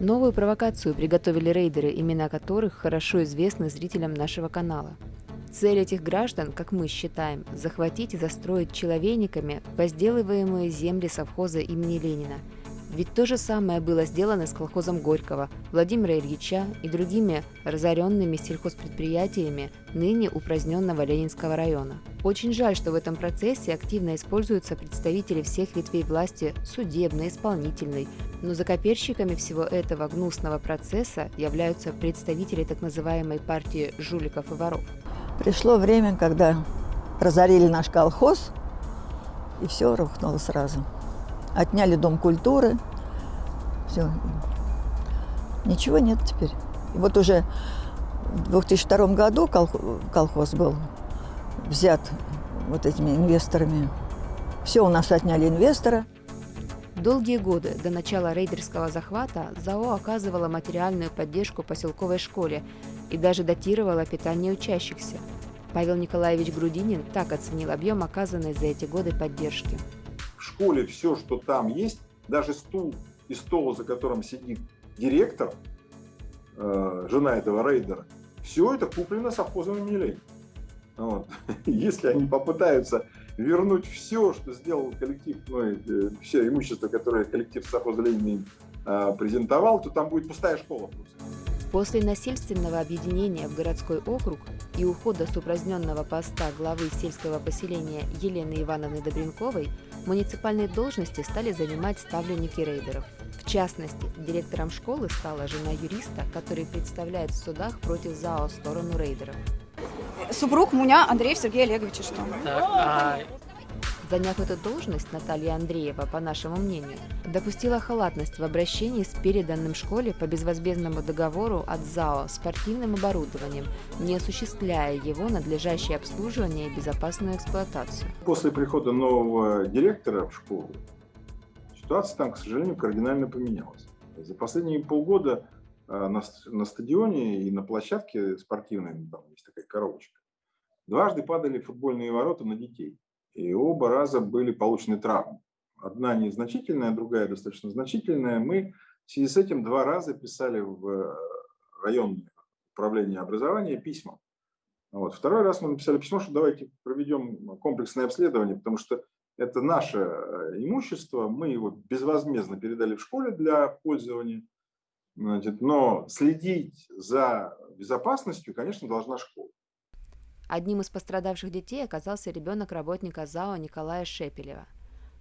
Новую провокацию приготовили рейдеры, имена которых хорошо известны зрителям нашего канала. Цель этих граждан, как мы считаем, захватить и застроить человейниками возделываемые земли совхоза имени Ленина. Ведь то же самое было сделано с колхозом Горького, Владимира Ильича и другими разоренными сельхозпредприятиями ныне упраздненного Ленинского района. Очень жаль, что в этом процессе активно используются представители всех ветвей власти судебной, исполнительной, но закоперщиками всего этого гнусного процесса являются представители так называемой партии жуликов и воров. Пришло время, когда разорили наш колхоз, и все рухнуло сразу. Отняли дом культуры, все. Ничего нет теперь. И вот уже в 2002 году колхоз был взят вот этими инвесторами. Все у нас отняли инвестора. Долгие годы до начала рейдерского захвата ЗАО оказывала материальную поддержку поселковой школе и даже датировала питание учащихся. Павел Николаевич Грудинин так оценил объем оказанной за эти годы поддержки. Школе все, что там есть, даже стул и стол, за которым сидит директор, э, жена этого рейдера, все это куплено совхозом имени Вот. Если они попытаются вернуть все, что сделал коллектив, ну, э, все имущество, которое коллектив совхоза Ленина э, презентовал, то там будет пустая школа просто. После насильственного объединения в городской округ и ухода с упраздненного поста главы сельского поселения Елены Ивановны Добренковой муниципальные должности стали занимать ставленники рейдеров. В частности, директором школы стала жена юриста, который представляет в судах против ЗАО сторону рейдеров. Супруг меня Андрей Сергей Олегович, что? Так, а Заняв эту должность, Наталья Андреева, по нашему мнению, допустила халатность в обращении с переданным школе по безвозмездному договору от ЗАО спортивным оборудованием, не осуществляя его надлежащее обслуживание и безопасную эксплуатацию. После прихода нового директора в школу ситуация там, к сожалению, кардинально поменялась. За последние полгода а, на, на стадионе и на площадке спортивной, там есть такая коробочка, дважды падали футбольные ворота на детей. И оба раза были получены травмы. Одна незначительная, другая достаточно значительная. Мы в связи с этим два раза писали в э, районное управление образования письма. Вот. Второй раз мы написали письмо, что давайте проведем комплексное обследование, потому что это наше э, имущество, мы его безвозмездно передали в школе для пользования, значит, но следить за безопасностью, конечно, должна школа. Одним из пострадавших детей оказался ребенок работника ЗАО Николая Шепелева.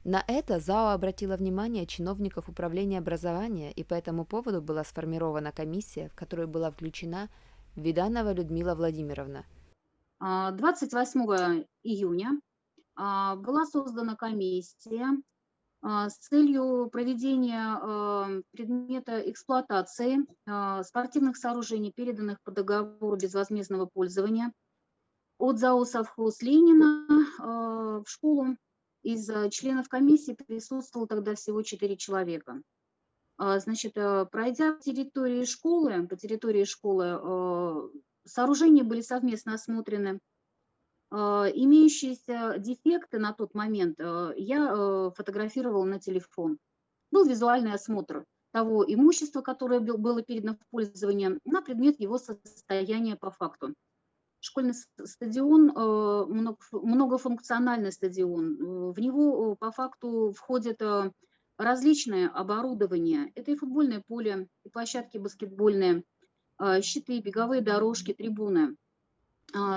На это ЗАО обратило внимание чиновников управления образования, и по этому поводу была сформирована комиссия, в которую была включена Виданова Людмила Владимировна. 28 а, июня а, была создана комиссия а, с целью проведения предмета эксплуатации спортивных сооружений, переданных по договору безвозмездного пользования от ЗАО «Совхоз Ленина» э, в школу из э, членов комиссии присутствовало тогда всего 4 человека. А, значит, э, пройдя по территории школы, по территории школы, сооружения были совместно осмотрены. Имеющиеся дефекты на тот момент я фотографировала на телефон. Был визуальный осмотр того имущества, которое было передано в пользование, на предмет его состояния по факту школьный стадион, э, многофункциональный стадион. Э, в него э, по факту входит различное оборудование. Это и футбольное поле, и площадки баскетбольные, щиты, беговые дорожки, трибуны.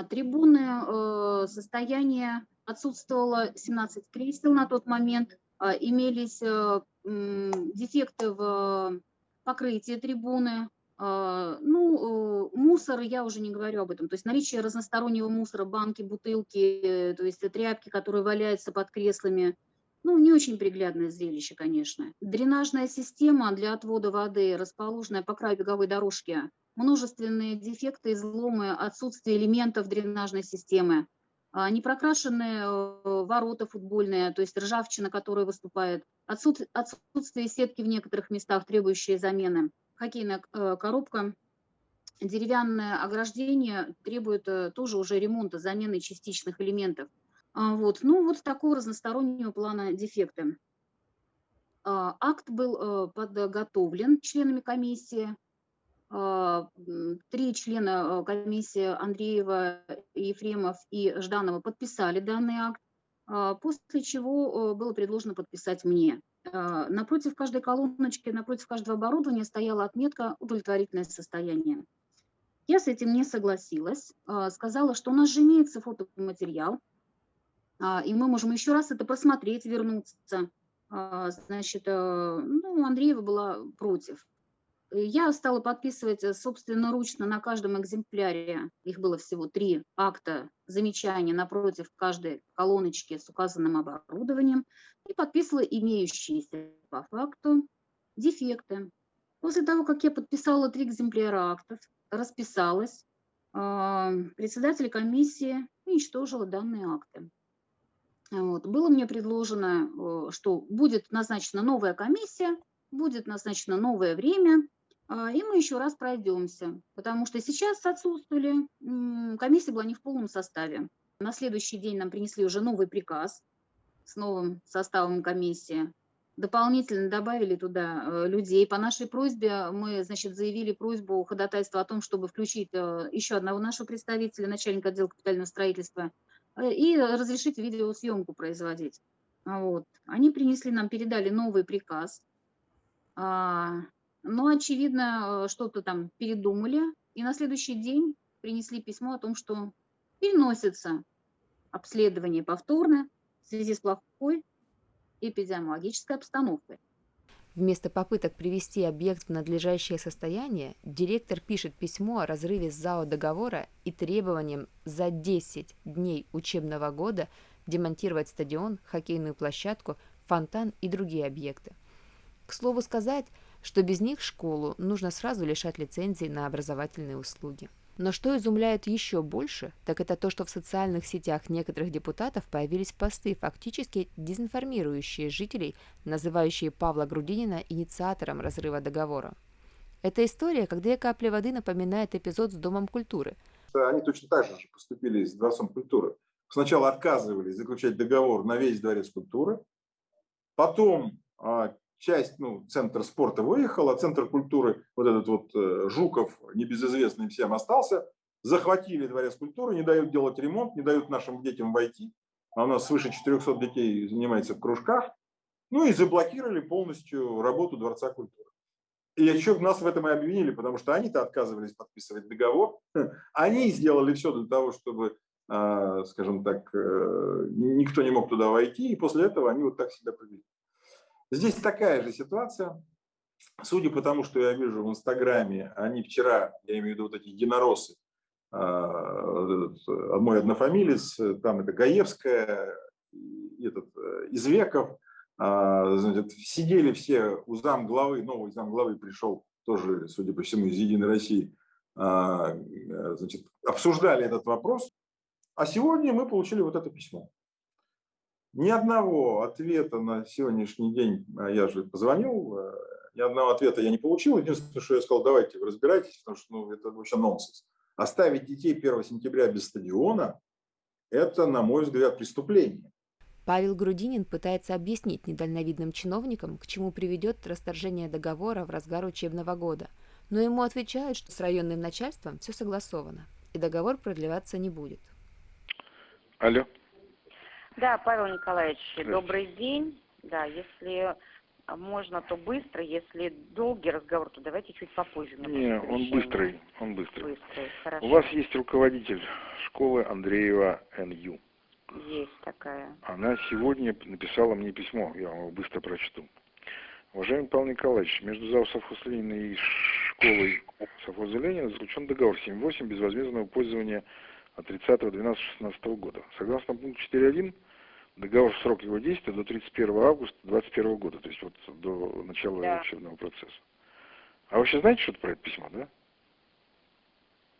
Трибуны, состояние отсутствовало 17 кресел на тот момент, имелись дефекты в покрытии трибуны, а, ну, э, мусор, я уже не говорю об этом. То есть наличие разностороннего мусора, банки, бутылки, то есть тряпки, которые валяются под креслами. Ну, не очень приглядное зрелище, конечно. Дренажная система для отвода воды, расположенная по краю беговой дорожки. Множественные дефекты, изломы, отсутствие элементов дренажной системы. А, непрокрашенные э, ворота футбольные, то есть ржавчина, которая выступает. Отсутствие сетки в некоторых местах, требующие замены хоккейная э, коробка, деревянное ограждение требует э, тоже уже ремонта, замены частичных элементов. А, вот. Ну, вот такого разностороннего плана дефекты. А, акт был подготовлен членами комиссии. Три члена комиссии Андреева, Ефремов и Жданова подписали данный акт, после чего было предложено подписать мне. Напротив каждой колоночки, напротив каждого оборудования стояла отметка «Удовлетворительное состояние». Я с этим не согласилась, сказала, что у нас же имеется фотоматериал, и мы можем еще раз это просмотреть, вернуться. Значит, э, ну, Андреева была против. Я стала подписывать э, собственноручно на каждом экземпляре, их было всего три акта замечания напротив каждой колоночки с указанным оборудованием, и подписывала имеющиеся по факту дефекты. После того, как я подписала три экземпляра актов, расписалась, а, председатель комиссии уничтожила данные акты. Вот. Было мне предложено, э, что будет назначена новая комиссия, будет назначено новое время, и мы еще раз пройдемся, потому что сейчас отсутствовали, комиссия была не в полном составе. На следующий день нам принесли уже новый приказ с новым составом комиссии. Дополнительно добавили туда э, людей. По нашей просьбе мы, значит, заявили просьбу ходатайства о том, чтобы включить э, еще одного нашего представителя, начальника отдела капитального строительства, э, и разрешить видеосъемку производить. Вот. Они принесли нам, передали новый приказ. Но, очевидно, э, что-то там передумали, и на следующий день принесли письмо о том, что переносится обследование повторно в связи с плохой эпидемиологической обстановкой. Вместо попыток привести объект в надлежащее состояние, директор пишет письмо о разрыве ЗАО договора и требованием за 10 дней учебного года демонтировать стадион, хоккейную площадку, фонтан и другие объекты. К слову сказать, что без них школу нужно сразу лишать лицензии на образовательные услуги. Но что изумляет еще больше, так это то, что в социальных сетях некоторых депутатов появились посты, фактически дезинформирующие жителей, называющие Павла Грудинина инициатором разрыва договора. Эта история, как две капли воды, напоминает эпизод с Домом культуры. Они точно так же поступили с Дворцом культуры. Сначала отказывались заключать договор на весь Дворец культуры, потом а, часть, ну, центр спорта выехал, а центр культуры, вот этот вот э, Жуков, небезызвестный всем, остался. Захватили дворец культуры, не дают делать ремонт, не дают нашим детям войти. А у нас свыше 400 детей занимается в кружках. Ну и заблокировали полностью работу Дворца культуры. И еще нас в этом и обвинили, потому что они-то отказывались подписывать договор. Они сделали все для того, чтобы, а, скажем так, э, никто не мог туда войти. И после этого они вот так себя повели. Здесь такая же ситуация. Судя по тому, что я вижу в Инстаграме, они вчера, я имею в виду вот эти единороссы, а, мой однофамилец, там это Гаевская, этот, э, Извеков, а, значит, сидели все у зам главы, новый зам главы пришел тоже, судя по всему, из Единой России, а, значит, обсуждали этот вопрос, а сегодня мы получили вот это письмо. Ни одного ответа на сегодняшний день, а я же позвонил, э, ни одного ответа я не получил. Единственное, что я сказал, давайте вы разбирайтесь, потому что ну, это вообще нонсенс. Оставить детей 1 сентября без стадиона – это, на мой взгляд, преступление. Павел Грудинин пытается объяснить недальновидным чиновникам, к чему приведет расторжение договора в разгар учебного года. Но ему отвечают, что с районным начальством все согласовано, и договор продлеваться не будет. Алло. Да, Павел Николаевич, добрый день. Да, если можно, то быстро, если долгий разговор, то давайте чуть попозже. Не, он быстрый, он быстрый. Быстрый, хорошо. У вас есть руководитель школы Андреева НЮ. Есть такая. Она сегодня написала мне письмо, я вам его быстро прочту. Уважаемый Павел Николаевич, между ЗАО «Совхоз Ленина» и школой «Совхоза Ленина» заключен договор 7.8 безвозмездного пользования от 30.12.16 года. Согласно пункту 4.1, договор срок его действия до 31 августа 2021 года, то есть вот до начала да. учебного процесса. А вы вообще знаете что-то про это письмо, да?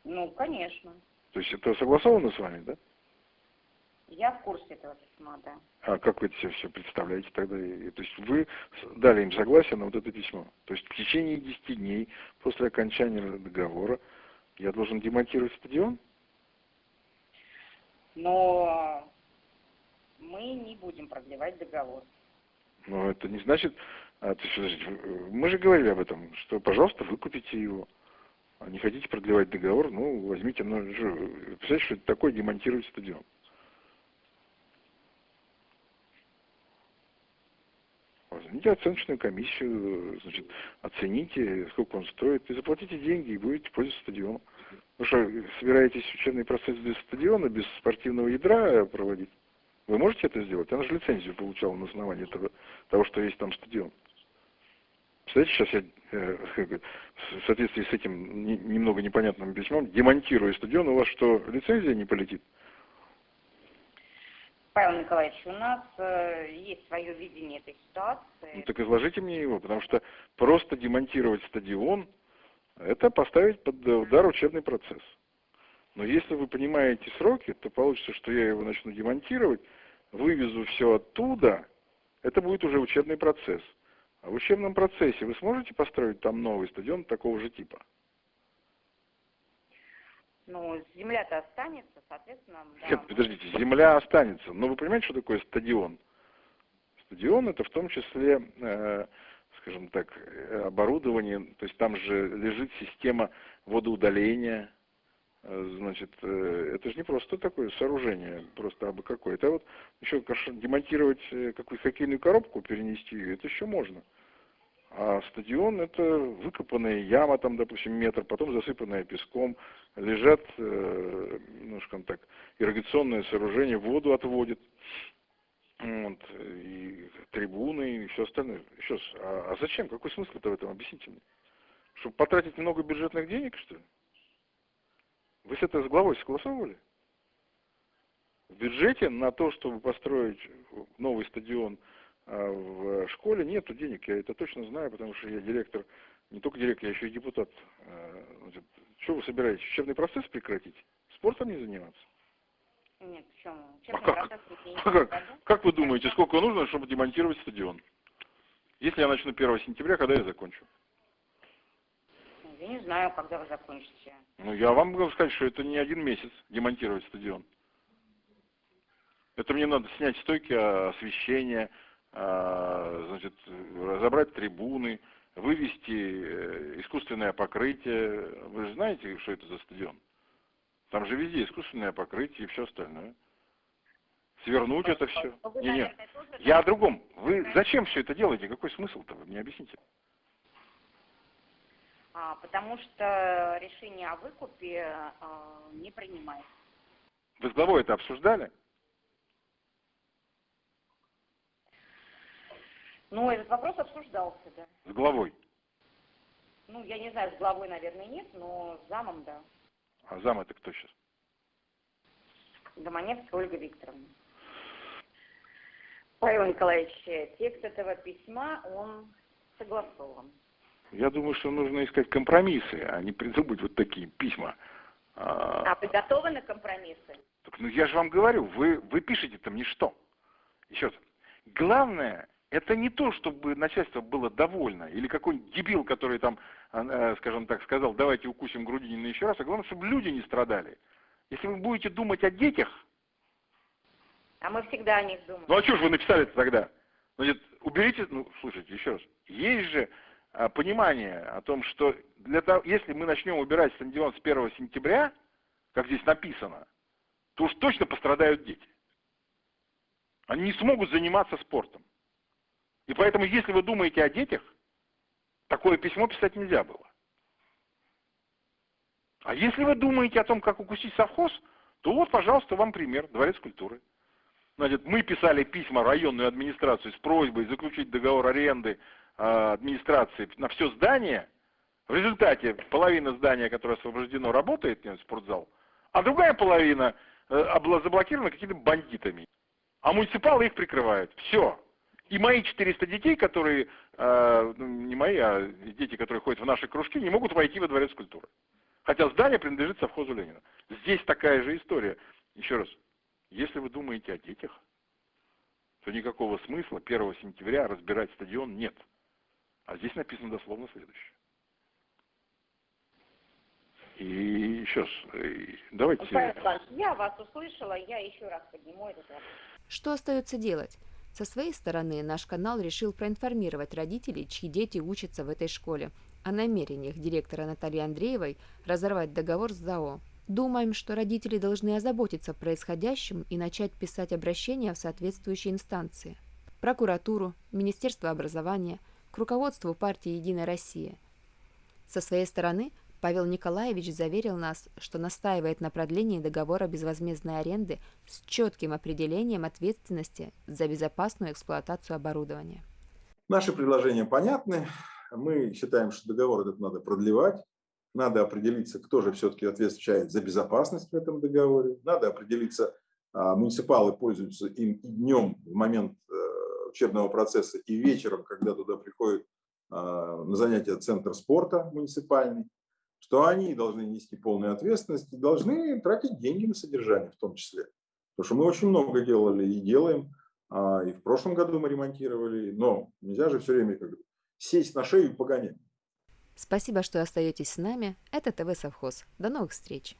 Ну, конечно. То есть это согласовано с вами, да? Я в курсе этого письма, да. А как вы это себе все представляете тогда? То есть вы дали им согласие на вот это письмо. То есть в течение 10 дней после окончания договора я должен демонтировать стадион? Но мы не будем продлевать договор. Но это не значит, А, то есть, подождите, мы же говорили об этом, что, пожалуйста, выкупите его. А не хотите продлевать договор, ну, возьмите, ну, представляете, что это такое демонтировать стадион? Возьмите оценочную комиссию, значит, оцените, сколько он стоит, и заплатите деньги, и будете пользоваться стадионом. Вы что, собираетесь учебный процесс без стадиона, без спортивного ядра проводить? Вы можете это сделать? Она же лицензию получала на основании этого, того, что есть там стадион. Представляете, сейчас я э, в соответствии с этим не, немного непонятным письмом демонтирую стадион, у вас что, лицензия не полетит? Павел Николаевич, у нас э, есть свое видение этой ситуации. Ну, так изложите мне его, потому что просто демонтировать стадион, это поставить под удар учебный процесс. Но если вы понимаете сроки, то получится, что я его начну демонтировать, вывезу все оттуда, это будет уже учебный процесс. А в учебном процессе вы сможете построить там новый стадион такого же типа? Ну, земля-то останется, соответственно... Да. Нет, подождите, земля останется. Но вы понимаете, что такое стадион? Стадион это в том числе, э, скажем так, оборудование, то есть там же лежит система водоудаления, э, значит, э, это же не просто такое сооружение, просто абы какое. Это вот еще демонтировать э, какую-то хоккейную коробку, перенести ее, это еще можно. А стадион это выкопанная яма, там, допустим, метр, потом засыпанная песком, лежат, э, ну, скажем так, ирригационное сооружение, воду отводит, вот, и трибуны, и все остальное. Еще а, а зачем? Какой смысл-то в этом? Объясните мне. Чтобы потратить много бюджетных денег, что ли? Вы с этой с главой согласовывали? В бюджете на то, чтобы построить новый стадион а в школе нету денег, я это точно знаю, потому что я директор, не только директор, я еще и депутат. А, что вы собираетесь, учебный процесс прекратить? Спортом не заниматься? Нет, почему? а как? А как? как вы думаете, сколько нужно, чтобы демонтировать стадион? Если я начну 1 сентября, когда я закончу? Я не знаю, когда вы закончите. Ну, я вам могу сказать, что это не один месяц демонтировать стадион. Это мне надо снять стойки освещения, а, значит, разобрать трибуны, вывести э, искусственное покрытие. Вы же знаете, что это за стадион? Там же везде искусственное покрытие и все остальное. Свернуть это все. Не, не. Я о другом. Вы зачем все это делаете? Какой смысл-то? Вы мне объясните. А, потому что решение о выкупе а, не принимается. Вы с главой это обсуждали? Ну, этот вопрос обсуждался, да. С главой? Ну, я не знаю, с главой, наверное, нет, но с замом, да. А зам это кто сейчас? Доманевская Ольга Викторовна. Павел Николаевич, текст этого письма, он согласован. Я думаю, что нужно искать компромиссы, а не придумать вот такие письма. А, а подготовлены компромиссы? Так, ну я же вам говорю, вы, вы пишете там ничто. Еще раз. Главное, это не то, чтобы начальство было довольно, или какой-нибудь дебил, который там, э, скажем так, сказал, давайте укусим Грудинина еще раз, а главное, чтобы люди не страдали. Если вы будете думать о детях... А мы всегда о них думаем. Ну а что же вы написали-то тогда? Значит, уберите, ну, слушайте, еще раз, есть же а, понимание о том, что для того, если мы начнем убирать стадион с 1 сентября, как здесь написано, то уж точно пострадают дети. Они не смогут заниматься спортом. И поэтому, если вы думаете о детях, такое письмо писать нельзя было. А если вы думаете о том, как укусить совхоз, то вот, пожалуйста, вам пример, Дворец культуры. Значит, мы писали письма районную администрацию с просьбой заключить договор аренды администрации на все здание. В результате половина здания, которое освобождено, работает, нет, спортзал, а другая половина э, заблокирована какими-то бандитами. А муниципалы их прикрывают. Все. И мои 400 детей, которые, э, ну, не мои, а дети, которые ходят в наши кружки, не могут войти во дворец культуры. Хотя здание принадлежит совхозу Ленина. Здесь такая же история. Еще раз, если вы думаете о детях, то никакого смысла 1 сентября разбирать стадион нет. А здесь написано дословно следующее. И еще раз, э, давайте... Я вас услышала, я еще раз подниму этот вопрос. Что остается делать? Со своей стороны, наш канал решил проинформировать родителей, чьи дети учатся в этой школе, о намерениях директора Натальи Андреевой разорвать договор с ЗАО. Думаем, что родители должны озаботиться происходящим и начать писать обращения в соответствующие инстанции. Прокуратуру, Министерство образования, руководству партии «Единая Россия». Со своей стороны Павел Николаевич заверил нас, что настаивает на продлении договора безвозмездной аренды с четким определением ответственности за безопасную эксплуатацию оборудования. Наши предложения понятны. Мы считаем, что договор этот надо продлевать. Надо определиться, кто же все-таки отвечает за безопасность в этом договоре. Надо определиться, а, муниципалы пользуются им и днем в момент э, учебного процесса, и вечером, когда туда приходит а, на занятия центр спорта муниципальный, что они должны нести полную ответственность и должны тратить деньги на содержание в том числе. Потому что мы очень много делали и делаем, а, и в прошлом году мы ремонтировали, но нельзя же все время как сесть на шею и погонять. Спасибо, что остаетесь с нами. Это ТВ Совхоз. До новых встреч!